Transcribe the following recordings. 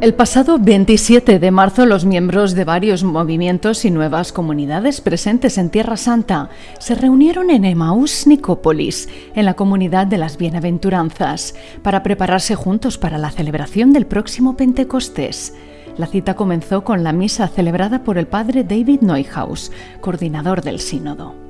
El pasado 27 de marzo los miembros de varios movimientos y nuevas comunidades presentes en Tierra Santa se reunieron en Emaús Nicópolis, en la comunidad de las Bienaventuranzas, para prepararse juntos para la celebración del próximo Pentecostés. La cita comenzó con la misa celebrada por el padre David Neuhaus, coordinador del sínodo.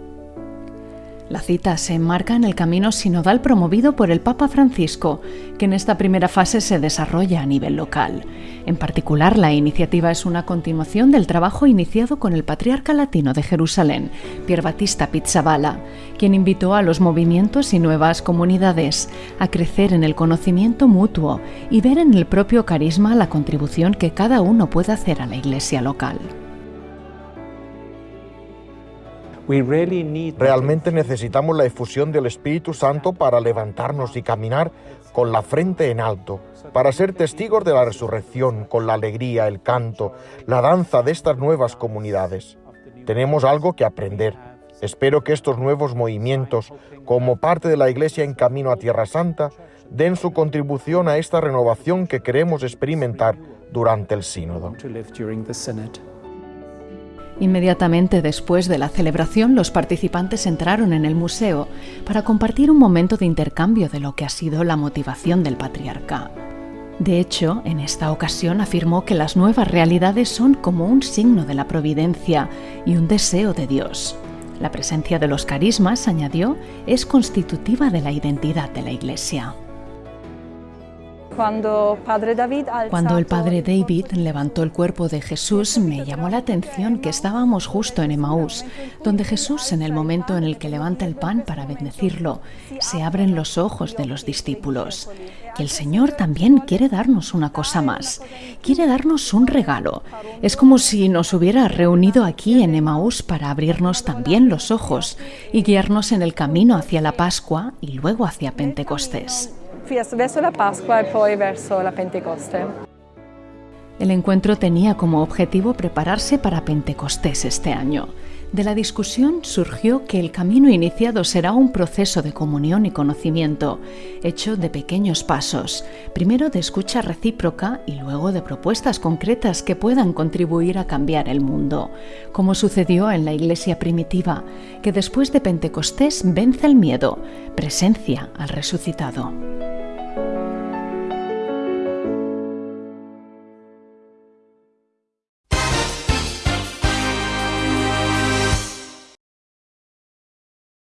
La cita se enmarca en el camino sinodal promovido por el Papa Francisco, que en esta primera fase se desarrolla a nivel local. En particular, la iniciativa es una continuación del trabajo iniciado con el patriarca latino de Jerusalén, Pier Battista Pizzaballa, quien invitó a los movimientos y nuevas comunidades a crecer en el conocimiento mutuo y ver en el propio carisma la contribución que cada uno puede hacer a la iglesia local. Realmente necesitamos la efusión del Espíritu Santo para levantarnos y caminar con la frente en alto, para ser testigos de la resurrección, con la alegría, el canto, la danza de estas nuevas comunidades. Tenemos algo que aprender. Espero que estos nuevos movimientos, como parte de la Iglesia en camino a Tierra Santa, den su contribución a esta renovación que queremos experimentar durante el sínodo. Inmediatamente después de la celebración, los participantes entraron en el museo para compartir un momento de intercambio de lo que ha sido la motivación del patriarca. De hecho, en esta ocasión afirmó que las nuevas realidades son como un signo de la providencia y un deseo de Dios. La presencia de los carismas, añadió, es constitutiva de la identidad de la Iglesia. Cuando, el padre David levantó el cuerpo de Jesús, me llamó la atención que estábamos justo en Emaús, donde Jesús, en el momento en el que levanta el pan para bendecirlo, se abren los ojos de los discípulos. Y el Señor también quiere darnos una cosa más, quiere darnos un regalo. Es como si nos hubiera reunido aquí en Emaús para abrirnos también los ojos y guiarnos en el camino hacia la Pascua y luego hacia Pentecostés verso la Pascua y poi verso la Pentecoste. El encuentro tenía como objetivo prepararse para Pentecostés este año. De la discusión surgió que el camino iniciado será un proceso de comunión y conocimiento, hecho de pequeños pasos, primero de escucha recíproca y luego de propuestas concretas que puedan contribuir a cambiar el mundo, como sucedió en la iglesia primitiva, que después de Pentecostés vence el miedo, presencia al resucitado.